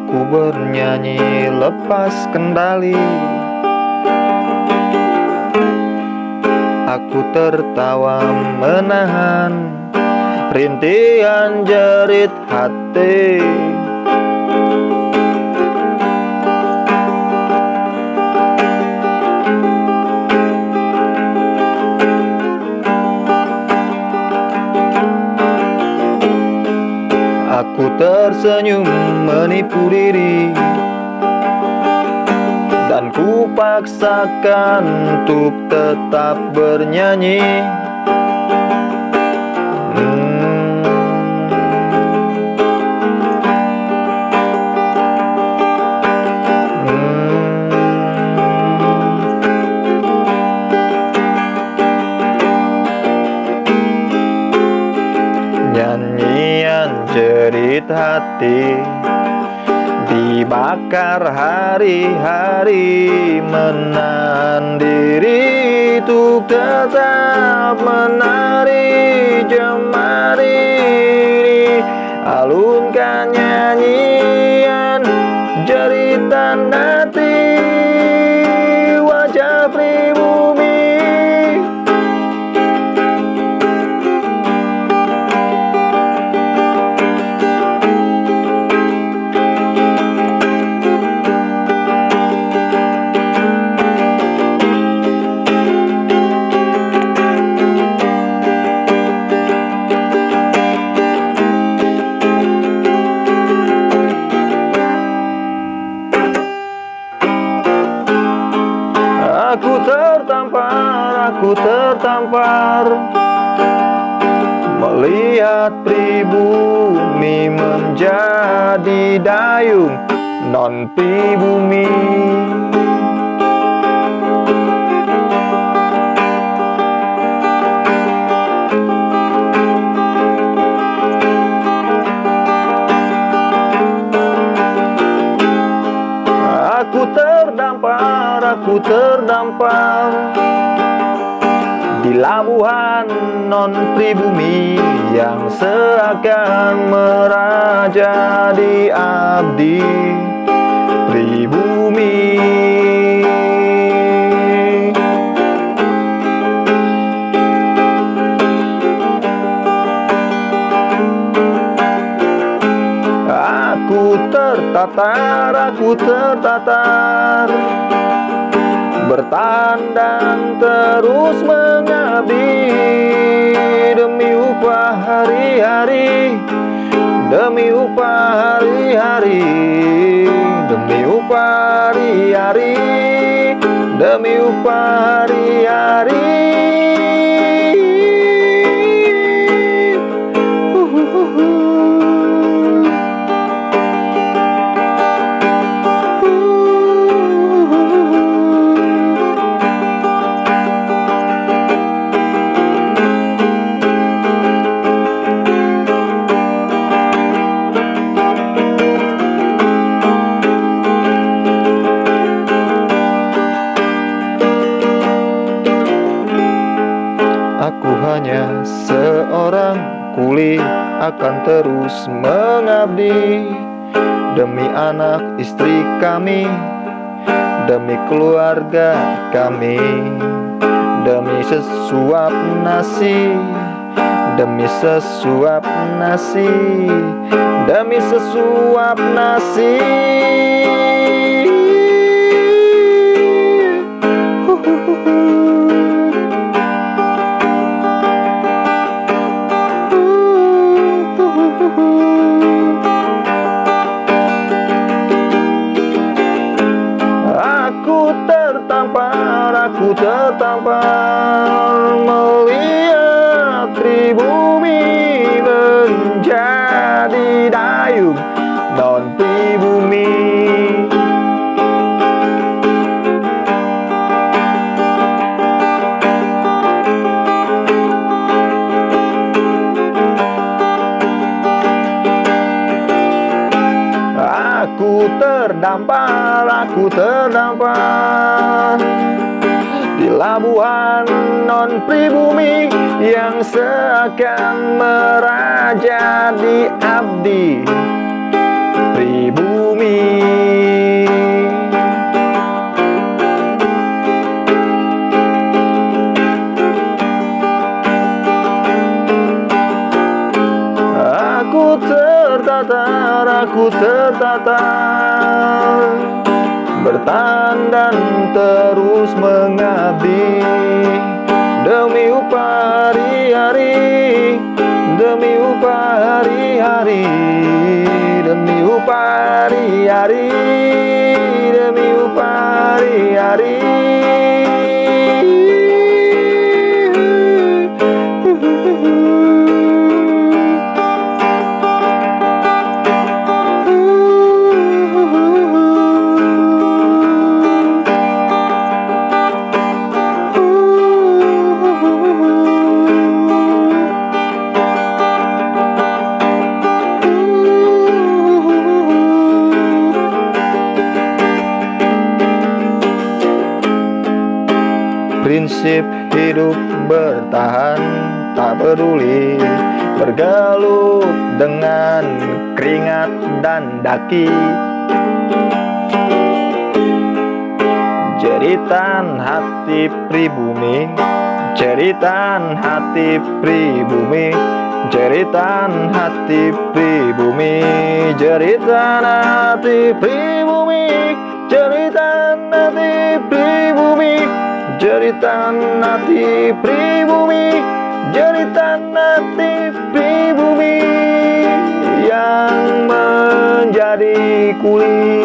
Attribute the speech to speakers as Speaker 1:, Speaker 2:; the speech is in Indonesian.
Speaker 1: Aku bernyanyi lepas kendali. Aku tertawa menahan Rintihan jerit hati Aku tersenyum menipu diri Dan ku paksakan untuk tetap bernyanyi jerit hati Dibakar hari-hari Menahan diri tetap menari tertampar Melihat pribumi menjadi dayung non pribumi. Aku terdampar, aku terdampar Di labuhan non pribumi Yang seakan meraja di abdi. Pribumi. Aku tertatar, aku tertatar. Bertandang terus mengabdi Demi upah hari-hari Aku hanya seorang kuli akan terus mengabdi. Demi anak istri kami Demi keluarga kami Demi sesuap nasi Demi sesuap nasi Demi sesuap nasi tertampar, aku tertampar Melihat pribumi menjadi dayung Non pribumi. Aku terdampar, aku terdampar Pelabuhan non pribumi yang seakan meraja di abdi pribumi. Aku tertatar, aku tertatar. Bertahan dan terus mengabdi. Demi upah hari-hari Demi upah hari-hari Prinsip hidup bertahan tak peduli. Bergelut dengan keringat dan daki. Jeritan hati pribumi Jeritan hati pribumi. Jeritan hati pribumi Jeritan hati pribumi Jeritan nanti pribumi Jeritan nanti pribumi Yang menjadi kulit.